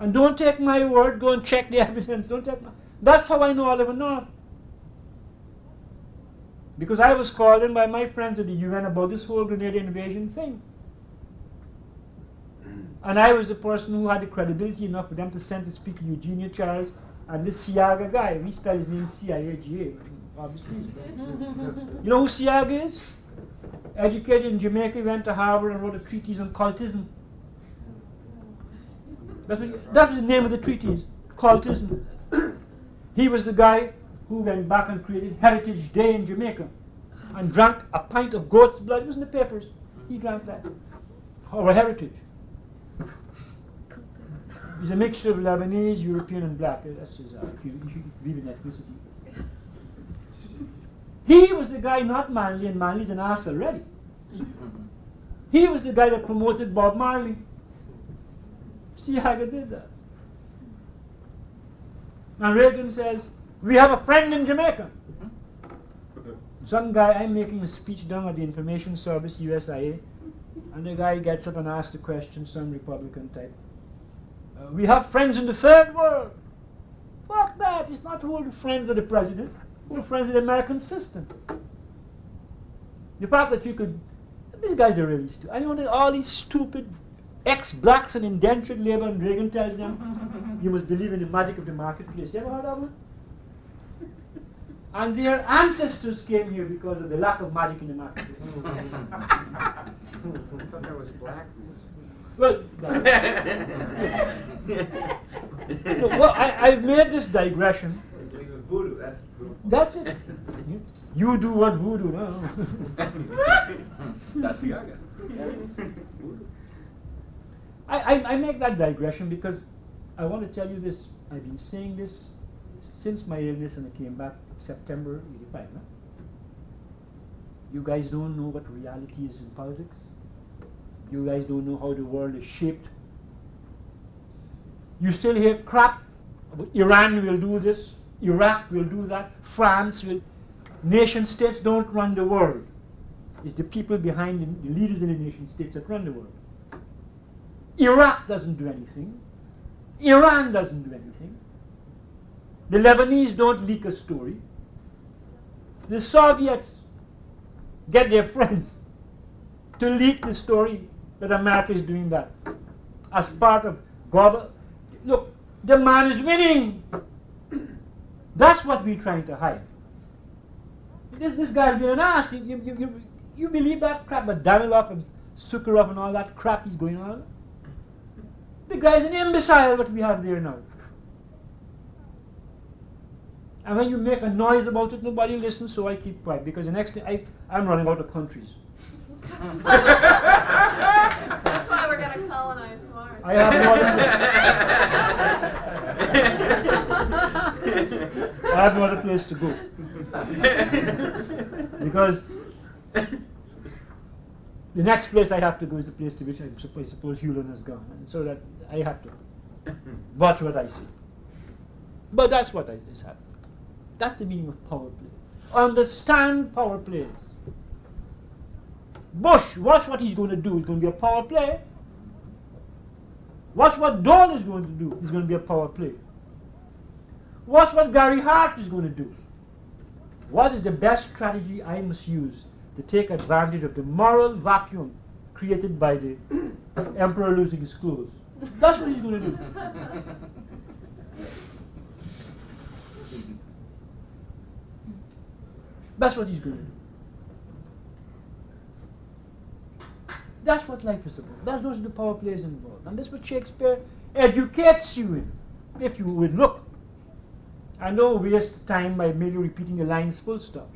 And don't take my word, go and check the evidence. Don't take my, That's how I know Oliver North. Because I was called in by my friends at the UN about this whole Grenada invasion thing. Mm. And I was the person who had the credibility enough for them to send to speak to Eugenia Charles and this Seaga guy. We spell his name C-I-A-G-A, obviously. you know who Seaga is? Educated in Jamaica, went to Harvard and wrote a treatise on cultism. That's, what, the name of the treatise, cultism. he was the guy who went back and created Heritage Day in Jamaica and drank a pint of goat's blood. It was in the papers. He drank that. Our heritage. He's a mixture of Lebanese, European, and black. That's his, uh, ethnicity. He was the guy, not Manley, and Manley's an ass already. He was the guy that promoted Bob Marley. See how they did that. And Reagan says, we have a friend in Jamaica. Some guy, I'm making a speech down at the Information Service, USIA, and the guy gets up and asks the question, some Republican type. Uh, we have friends in the third world. Fuck that. It's not all the friends of the president. All the friends of the American system. The fact that you could... These guys are really stupid. I know all these stupid ex-blacks and indentured labor and Reagan tells them, you must believe in the magic of the marketplace. You ever heard of it? And their ancestors came here because of the lack of magic in the marketplace. I thought that was black. Well, well I, have made this digression. Voodoo, that's true. That's it. You do what voodoo, no? that's the other. I, I, make that digression because I want to tell you this. I've been saying this since my illness and I came back September 85. No? You guys don't know what reality is in politics. You guys don't know how the world is shaped. You still hear crap. Iran will do this. Iraq will do that. France will. Nation states don't run the world. It's the people behind the, the leaders in the nation states that run the world. Iraq doesn't do anything. Iran doesn't do anything. The Lebanese don't leak a story. The Soviets get their friends to leak the story that America is doing that as part of global. Look, the man is winning. That's what we're trying to hide. This this guy's being an ass. You, you, you, you believe that crap but Daniloff and Sukharov and all that crap is going on? The guy's an imbecile what we have there now. And when you make a noise about it, nobody listens, so I keep quiet. Because the next thing, I, I'm running out of countries. That's why we're going to colonize Mars. I have no other, I have no other place to go. because the next place I have to go is the place to which I suppose, I suppose Hewlin has gone. And so that I have to watch what I see. But that's what I, is happening. That's the meaning of power play. Understand power plays. Bush, watch what he's going to do. It's going to be a power play. Watch what Dole is going to do. It's going to be a power play. Watch what Gary Hart is going to do. What is the best strategy I must use to take advantage of the moral vacuum created by the emperor losing his clothes? That's what he's going to do. That's what he's going to do. That's what life is about. That's those are the power plays involved. And that's what Shakespeare educates you in, if you would look. I don't waste time by merely repeating the lines full stop.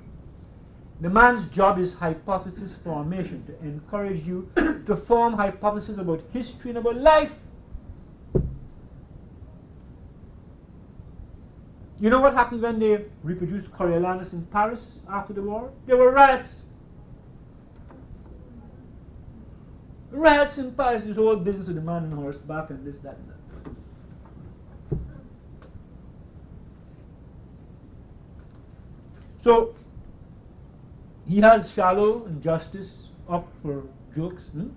The man's job is hypothesis formation, to encourage you to form hypotheses about history and about life. You know what happened when they reproduced Coriolanus in Paris after the war? There were riots. Riots in Paris, this whole business of the man on horseback and this, that, and that. So, he has Shallow and Justice up for jokes, hmm?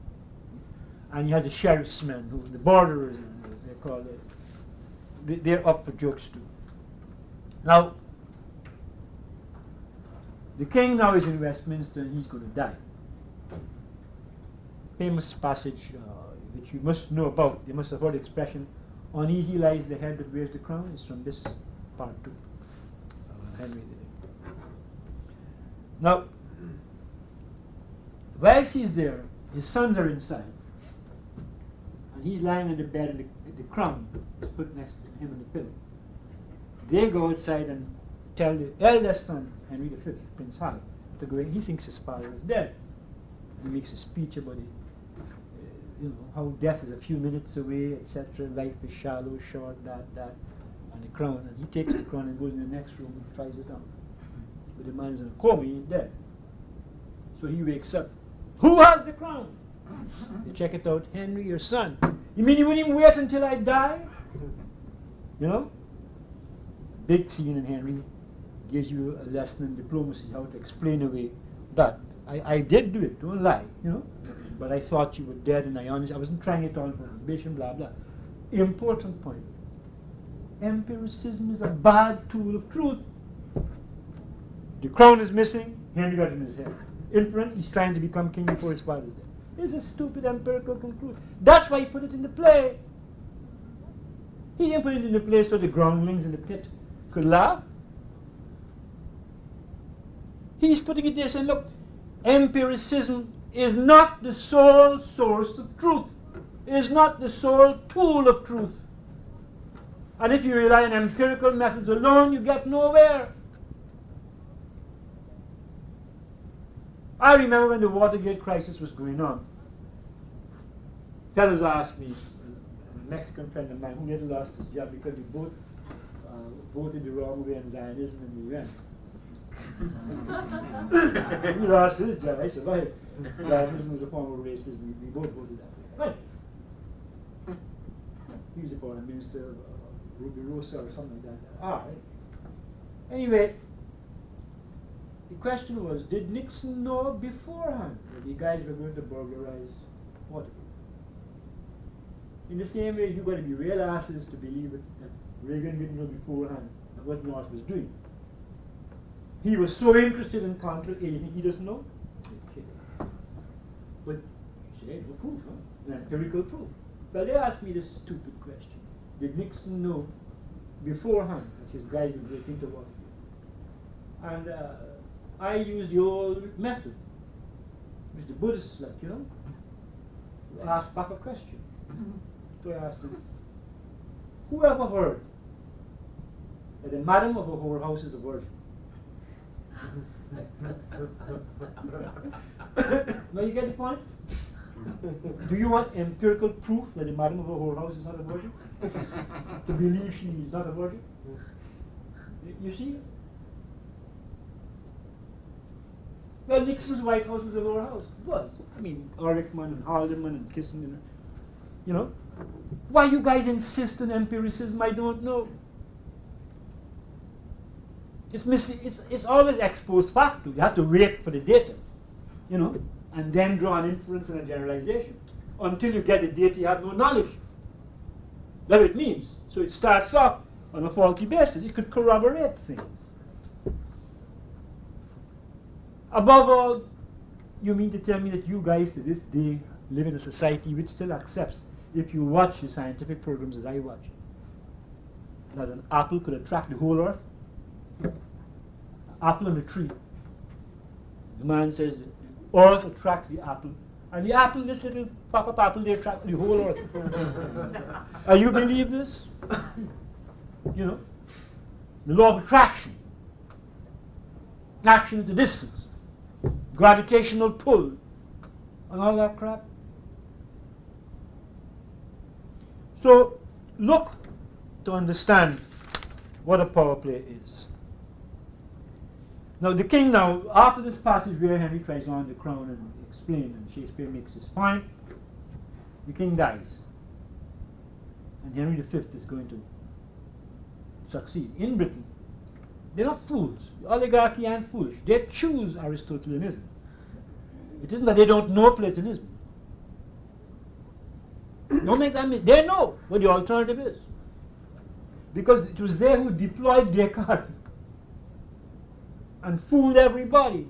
and he has the sheriff's men, who the borderers, they call it they- they're up for jokes too. Now, the king now is in Westminster and he's going to die. Famous passage uh, which you must know about, you must have heard the expression, uneasy lies the head that wears the crown, is from this part too. Uh, Henry Now, while she's there, his sons are inside. And he's lying on the bed and the, the crown is put next to him on the pillow. They go outside and tell the eldest son, Henry V, Prince Harry, to go in. He thinks his father is dead. He makes a speech about it. uh, You know, how death is a few minutes away, etc. Life is shallow, short, that, that, and the crown. And he takes the crown and goes in the next room and tries it on. But the man's in a coma, he ain't dead. So he wakes up. Who has the crown? Check it out. Henry, your son. You mean you wouldn't even wait until I die? You know? Big scene in Henry gives you a lesson in diplomacy, how to explain away that. I, I did do it, don't lie, you know? But I thought you were dead and I honestly, I wasn't trying it on for ambition, blah, blah. Important point. Empiricism is a bad tool of truth. The crown is missing, Henry got it in his head. Inference, he's trying to become king before his father's dead. It's a stupid empirical conclusion. That's why he put it in the play. He didn't put it in the play so the groundlings in the pit could laugh. He's putting it there saying, look, empiricism is not the sole source of truth. Is not the sole tool of truth. And if you rely on empirical methods alone, you get nowhere. I remember when the Watergate crisis was going on. Fellows asked me, a Mexican friend of mine who had lost his job because he both uh, voted the wrong way on Zionism in the UN. he lost his job, I survived. Zionism was a form of racism, we, we both voted that way. Right. He was a foreign minister of uh, Rubirosa or something like that. All right. Anyway, the question was, did Nixon know beforehand that the guys were going to burglarize Watergate? In the same way, you've got to be real asses to believe it, that Reagan didn't know beforehand what North was doing. He was so interested in contra anything he doesn't know. Okay. But you say, no proof, huh? Empirical proof. Well, they asked me this stupid question. Did Nixon know beforehand that his guys would break into Watergate? And uh, I used the old method, which the Buddhists like, you know. You ask back a question. So mm-hmm. I asked him, who ever heard that the madam of a whorehouse is a virgin? now you get the point? Do you want empirical proof that the madam of a whorehouse is not a virgin? to believe she is not a virgin? You see? Well, Nixon's White House was a lower house. It was. I mean, Ehrlichman and Haldeman and Kissinger. You know? Why you guys insist on empiricism, I don't know. It's, it's, it's always ex post facto. You have to wait for the data, you know, and then draw an inference and a generalization. Until you get the data, you have no knowledge. That's what it means. So it starts off on a faulty basis. It could corroborate things. Above all, you mean to tell me that you guys to this day live in a society which still accepts, if you watch the scientific programs as I watch, that an apple could attract the whole earth? Apple on a tree. The man says the earth attracts the apple. And the apple, this little pop-up apple, they attract the whole earth. Are you believe this? You know? The law of attraction. Action at a distance. Gravitational pull. And all that crap. So, look to understand what a power play is. Now, the king now, after this passage where Henry tries on the crown and explain, and Shakespeare makes his point, the king dies. And Henry V is going to succeed in Britain. They're not fools. The oligarchy aren't foolish. They choose Aristotelianism. It isn't that they don't know Platonism. Don't make that mis- They know what the alternative is. Because it was they who deployed Descartes and fooled everybody.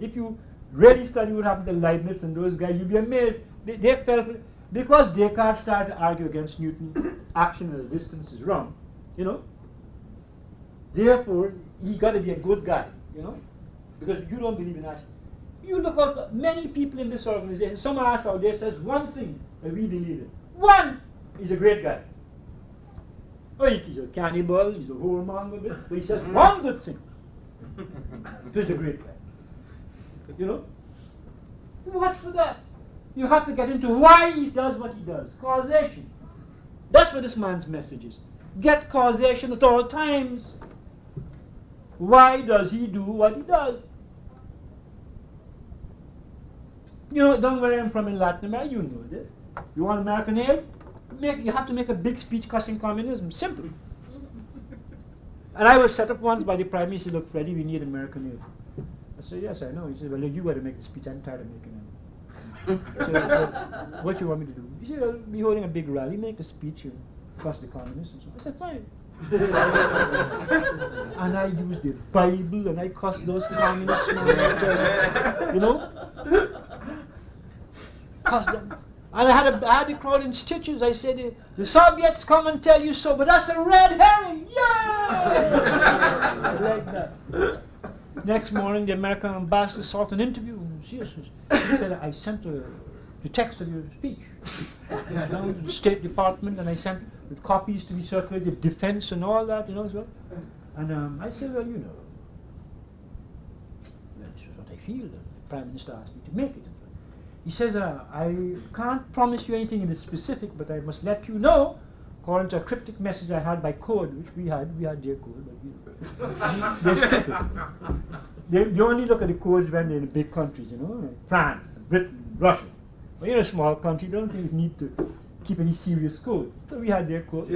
If you really study what happened to Leibniz and those guys, you'll be amazed. They, they felt because Descartes started to argue against Newton, action at a distance is wrong, you know. Therefore, he got to be a good guy, you know, because you don't believe in that. You look at many people in this organization. Some ass out there says one thing that we believe in. One, he's a great guy. Oh, he's a cannibal, he's a whoremonger, but he says mm-hmm. one good thing. He's a great guy. You know? Watch for that. You have to get into why he does what he does. Causation. That's what this man's message is. Get causation at all times. Why does he do what he does? You know, down where I'm from in Latin America, you know this. You want American aid? Make, you have to make a big speech cussing communism. Simple. and I was set up once by the Prime Minister, look, Freddie, we need American aid. I said, yes, I know. He said, well, you got to make the speech. I'm tired of making it. so, what, what you want me to do? He said, I'll be holding a big rally, make a speech, and cuss the communists and so on. I said, fine. and I used the Bible and I cussed those communists, you know? Cussed them. And I had, a, I had the crowd in stitches. I said, the, Soviets come and tell you so, but that's a red herring. Yeah! like that. Next morning, the American ambassador sought an interview. She said, I sent her the text of your speech down to the State Department, and I sent with copies to be circulated, defense and all that, you know. And um, I said, well, you know, that's what I feel. The Prime Minister asked me to make it. He says, uh, I can't promise you anything in the specific, but I must let you know, according to a cryptic message I had by code, which we had, we had their code, but you know. They, they only look at the codes when they're in big countries, you know, France, Britain, Russia. But you're a small country, don't think you need to keep any serious code. So we had their code.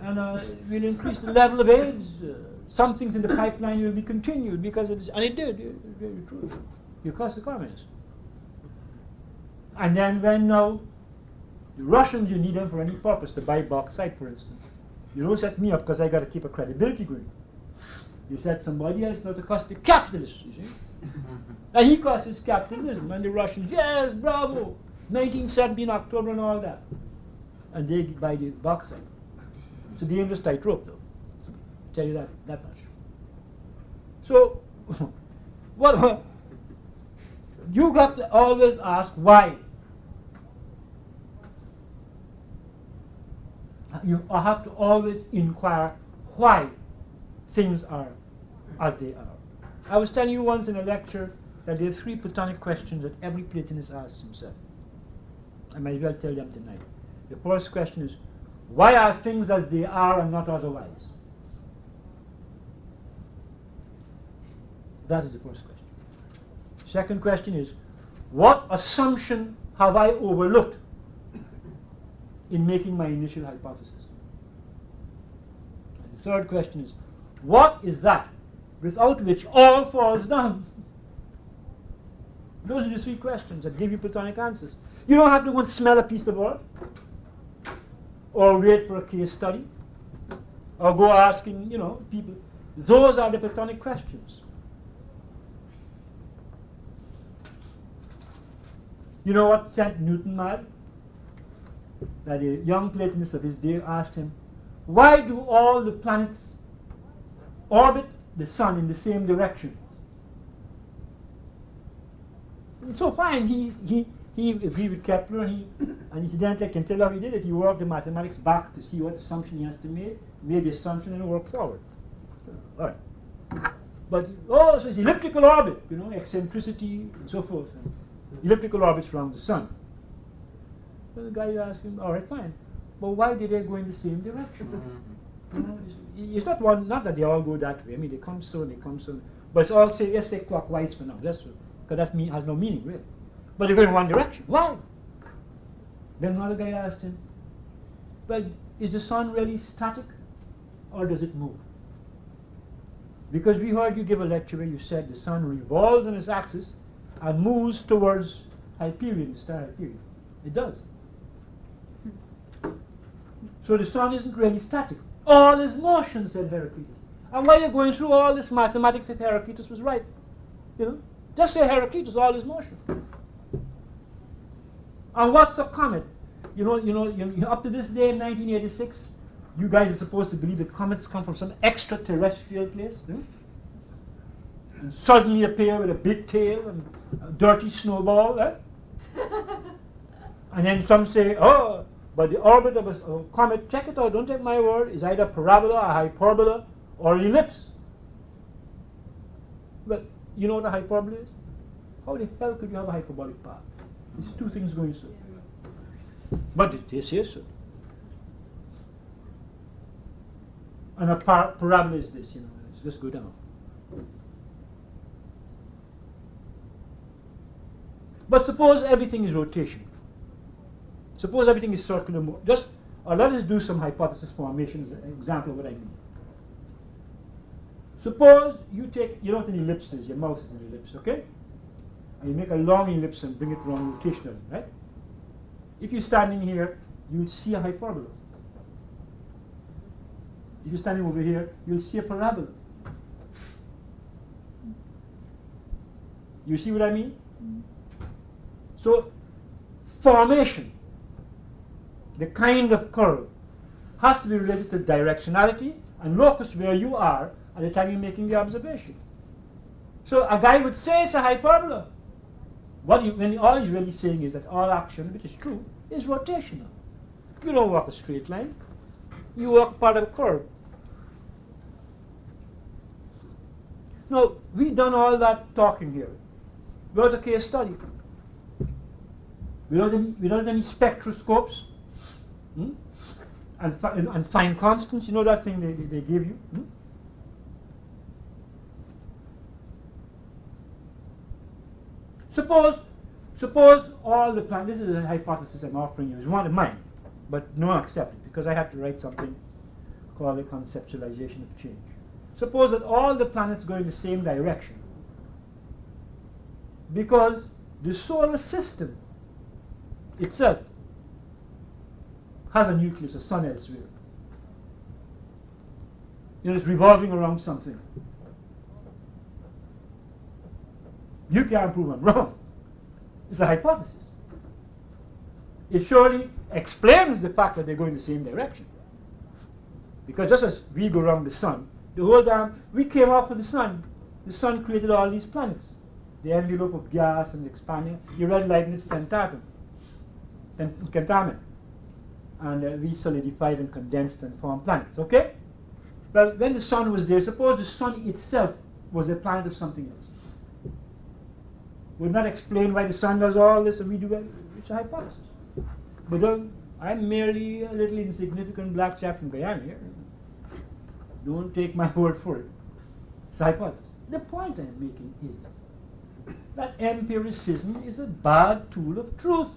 And uh, we'll increase the level of AIDS. Uh, some things in the pipeline will be continued because it is, and it did, it, very true. You cost the communists. And then when now the Russians, you need them for any purpose, to buy bauxite, for instance. You don't set me up because I got to keep a credibility going. You set somebody else not to cost the capitalists, you see. And he costs his capitalism, and the Russians, yes, bravo, 1917 October and all that. And they buy the bauxite. So the dangerous tightrope, though. I'll tell you that, that much. So, what, you got to always ask why. You have to always inquire why things are as they are. I was telling you once in a lecture that there are three Platonic questions that every Platonist asks himself. I might as well tell them tonight. The first question is, why are things as they are and not otherwise? That is the first question. Second question is, what assumption have I overlooked in making my initial hypothesis? And the third question is, what is that without which all falls down? Those are the three questions that give you Platonic answers. You don't have to go and smell a piece of earth, or wait for a case study, or go asking, you know, people. Those are the Platonic questions. You know what sent Newton mad? That a young Platonist of his day asked him, why do all the planets orbit the sun in the same direction? And so fine, he, he, he agreed with Kepler, and, he, and incidentally, I can tell how he did it. He worked the mathematics back to see what assumption he has to make, made the assumption, and worked forward. All right. But oh, so it's elliptical orbit, you know, eccentricity and so forth. And elliptical orbits around the sun. So the guy asked him, all right, fine. But why did they go in the same direction? Mm-hmm. You know, it's, not one, not that they all go that way. I mean, they come soon, they come soon. But it's all say, let's say clockwise for now. That's because that mean, has no meaning really. But they go in one direction. Why? Then another guy asked him, well, is the sun really static or does it move? Because we heard you give a lecture where you said the sun revolves on its axis and moves towards Hyperion, the star Hyperion. It does. Hmm. So the sun isn't really static. All is motion, said Heraclitus. And why you're going through all this mathematics if Heraclitus was right? You know? Just say Heraclitus, all is motion. And what's a comet? You know, you know, you know, up to this day in 1986, you guys are supposed to believe that comets come from some extraterrestrial place. And suddenly appear with a big tail and a dirty snowball. Eh? And then some say, oh, but the orbit of a, comet, check it or don't take my word, is either a parabola, a hyperbola, or ellipse. Well, you know what a hyperbola is? How the hell could you have a hyperbolic path? It's two things going so. But it is here so. And a par- parabola is this, you know, it's just go down. But suppose everything is rotation. Suppose everything is circular. Mo- just, or let us do some hypothesis formation as an example of what I mean. Suppose you take, you know what an ellipse is, your mouth is an ellipse, okay? And you make a long ellipse and bring it around rotationally, right? If you're standing here, you'll see a hyperbola. If you're standing over here, you'll see a parabola. You see what I mean? So, formation, the kind of curve, has to be related to directionality and locus where you are at the time you're making the observation. So a guy would say it's a hyperbola. What you, when all he's really saying is that all action, which is true, is rotational. You don't walk a straight line. You walk part of a curve. Now, we've done all that talking here. Without a case study. Without any, without any spectroscopes. Hmm? And, and, fine constants, you know that thing they, they, they give you? hmm? Suppose, suppose all the planets, This is a hypothesis I'm offering you. It's one of mine, but no one accept it because I have to write something called the conceptualization of change. Suppose that all the planets go in the same direction, because the solar system itself has a nucleus, a sun elsewhere. Know, it's revolving around something. You can't prove I'm wrong. It's a hypothesis. It surely explains the fact that they go in the same direction. Because just as we go around the sun, the whole time we came off of the sun, the sun created all these planets. The envelope of gas and expanding. You read Leibniz Tentatum, Tent- Tentamen. And uh, we solidified and condensed and formed planets. Okay? Well, when the sun was there, suppose the sun itself was a planet of something else would not explain why the sun does all this and we do it. It's a hypothesis. But um, I'm merely a little insignificant black chap from Guyana here. Don't take my word for it. It's a hypothesis. The point I'm making is that empiricism is a bad tool of truth.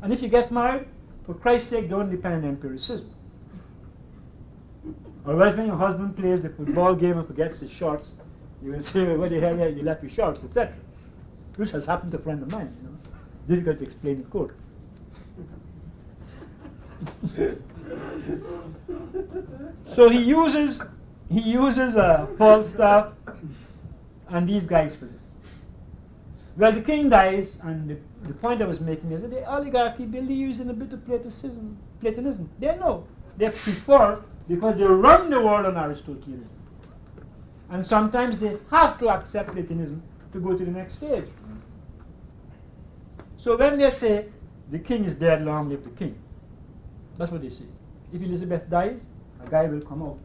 And if you get married, for Christ's sake, don't depend on empiricism. Otherwise, when your husband plays the football game and forgets his shorts, you will say, "What the hell? You left your shorts," etc which has happened to a friend of mine, you know. Difficult to explain in court. so he uses he uses a Falstaff and these guys for this. Well, the king dies, and the, the point I was making is that the oligarchy believes in a bit of Platonism. Platonism. They know. They prefer because they run the world on Aristotelianism. And sometimes they have to accept Platonism to go to the next stage. So when they say the king is dead, long live the king, that's what they say. If Elizabeth dies, a guy will come out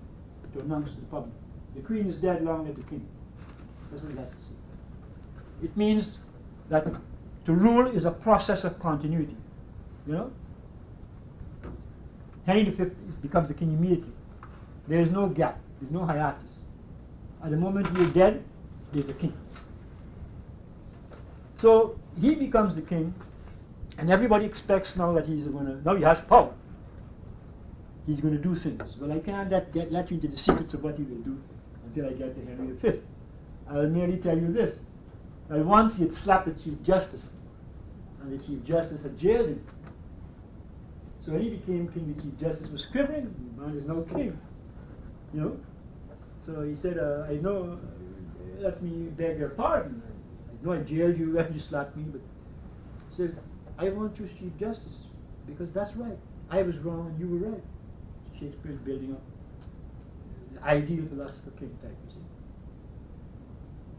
to announce to the public, the queen is dead, long live the king. That's what he has to say. It means that to rule is a process of continuity. You know? Henry V becomes the king immediately. There is no gap, there's no hiatus. At the moment you're dead, there's a king. So he becomes the king, and everybody expects now that he's going to, now he has power. He's going to do things. Well, I can't let, get, let you into the secrets of what he will do until I get to Henry V. I'll merely tell you this. That once he had slapped the Chief Justice, and the Chief Justice had jailed him. So when he became king, the chief justice was quivering. The man is now king. You know. So he said, uh, "I know. Let me beg your pardon. I know I jailed you and you slapped me, but he says I want you as chief justice because that's right. I was wrong and you were right." Shakespeare's building up the ideal philosopher king type, you see.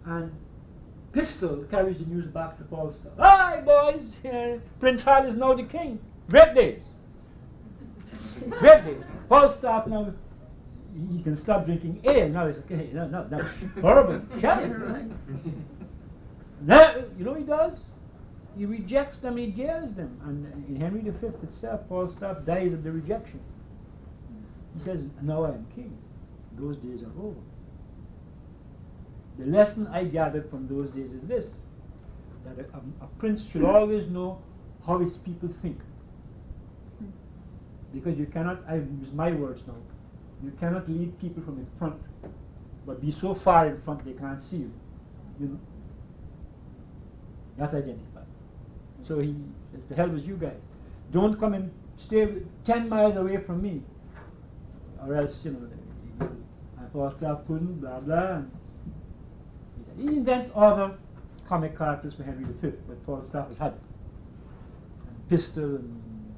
And Pistol carries the news back to Falstaff. Hi, boys! Uh, Prince Hal is now the king. Great days. Great days. Falstaff now, he can stop drinking ale. Now it's okay. No, no, no. Horrible. Shelly. Now, you know what he does? He rejects them, he jails them. And in Henry V itself, Falstaff dies of the rejection. He says, Now I am king. Those days are over. The lesson I gathered from those days is this that a, a, a prince should always know how his people think. Because you cannot, I use my words now, you cannot lead people from in front, but be so far in front they can't see you. You know? That's identified. So he, the hell was you guys. Don't come and stay 10 miles away from me, or else, you know, I thought staff couldn't, blah, blah. He invents other comic characters for Henry V, but Falstaff has had it. And Pistol and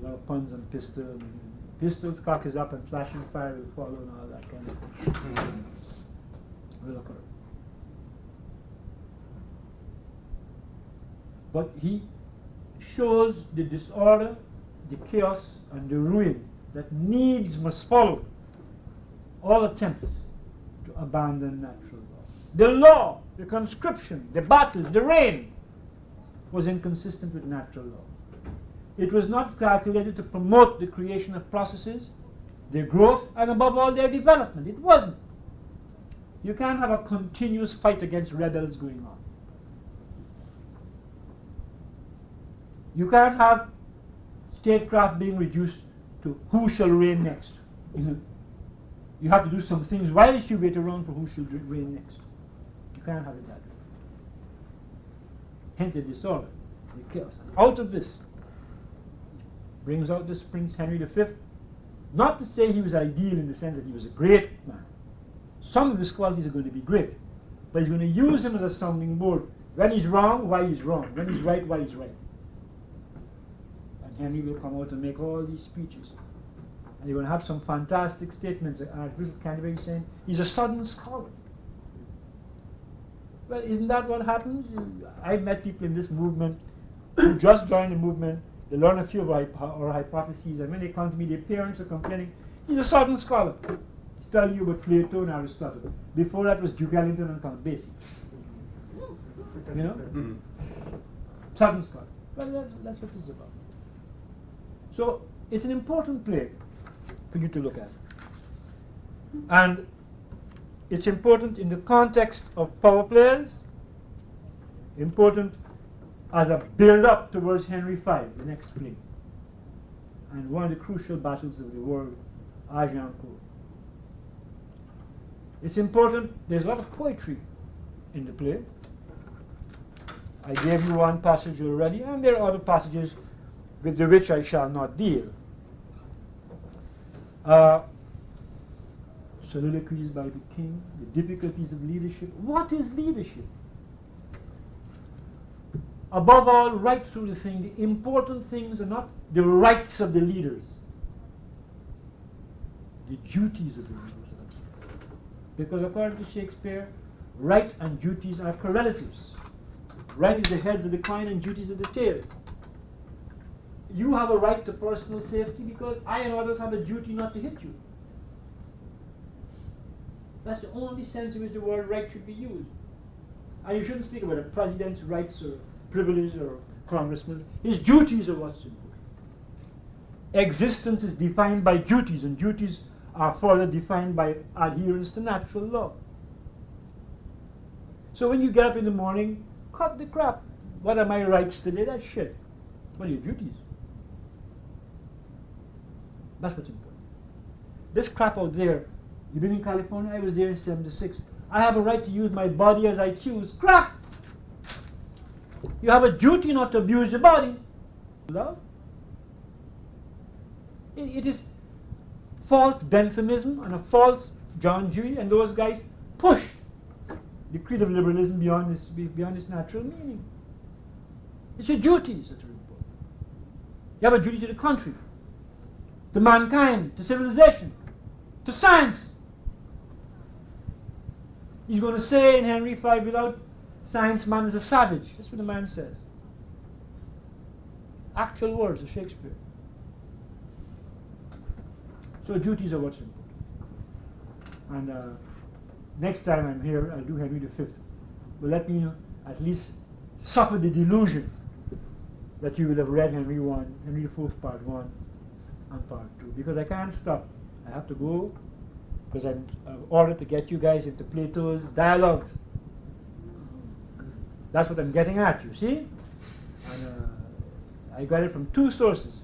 a lot of puns on Pistol. And Pistol's cock is up and flashing fire will follow and all that kind of thing. Mm-hmm. will occur. But he shows the disorder, the chaos, and the ruin that needs must follow all attempts to abandon natural. The law, the conscription, the battles, the reign was inconsistent with natural law. It was not calculated to promote the creation of processes, their growth, and above all their development. It wasn't. You can't have a continuous fight against rebels going on. You can't have statecraft being reduced to who shall reign next. You have to do some things while you wait around for who should reign next. You can't have it that way. Hence the disorder, the chaos. Out of this brings out this Prince Henry V. Not to say he was ideal in the sense that he was a great man. Some of his qualities are going to be great. But he's going to use him as a sounding board. When he's wrong, why he's wrong. When he's right, why he's right. And Henry will come out and make all these speeches. And you're going to have some fantastic statements. Archbishop Canterbury saying, he's a sudden scholar. Well, isn't that what happens? I've met people in this movement who just joined the movement. They learn a few of our, hypotheses, and when they come to me, their parents are complaining, he's a sudden scholar. He's telling you about Plato and Aristotle. Before that was Duke Ellington and Count Basie. You know? Mm-hmm. Sudden scholar. Well, that's, that's what it's about. So, it's an important play for you to look at. And it's important in the context of power plays, important as a build-up towards Henry V, the next play, and one of the crucial battles of the world, Agincourt. It's important, there's a lot of poetry in the play. I gave you one passage already, and there are other passages with the which I shall not deal. Uh, soliloquies by the king, the difficulties of leadership. What is leadership? Above all, right through the thing, the important things are not the rights of the leaders, the duties of the leaders. Because according to Shakespeare, right and duties are correlatives. Right is the heads of the coin and duties of the tail. You have a right to personal safety because I and others have a duty not to hit you. That's the only sense in which the word right should be used. And you shouldn't speak about a president's rights or privileges or congressman. His duties are what's important. Existence is defined by duties, and duties are further defined by adherence to natural law. So when you get up in the morning, cut the crap. What are my rights today? That's shit. What are your duties? That's what's important. This crap out there You've been in California? I was there in 76. I have a right to use my body as I choose. Crap! You have a duty not to abuse your body. Love? It, it is false Benthamism and a false John Dewey and those guys push the creed of liberalism beyond its, beyond its natural meaning. It's your duties that are important. You have a duty to the country, to mankind, to civilization, to science. He's going to say in Henry V, without science, man is a savage. That's what the man says. Actual words of Shakespeare. So duties are what's important. And uh, next time I'm here, I'll do Henry V. But let me at least suffer the delusion that you will have read Henry I, Henry IV, Part 1 and Part 2. Because I can't stop. I have to go because I'm ordered to get you guys into Plato's dialogues. That's what I'm getting at, you see? And uh, I got it from two sources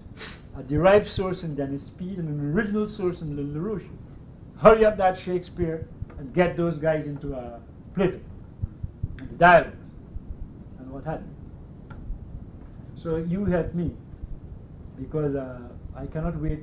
a derived source in Dennis Speed and an original source in LaRouche. Hurry up that Shakespeare and get those guys into uh, Plato, into dialogues, and what you. So you help me, because uh, I cannot wait